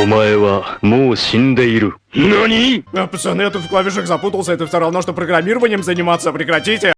お前はもう死んでいる。Нани? Пацаны, я тут в клавишах запутался, это все равно, что программированием заниматься, прекратите.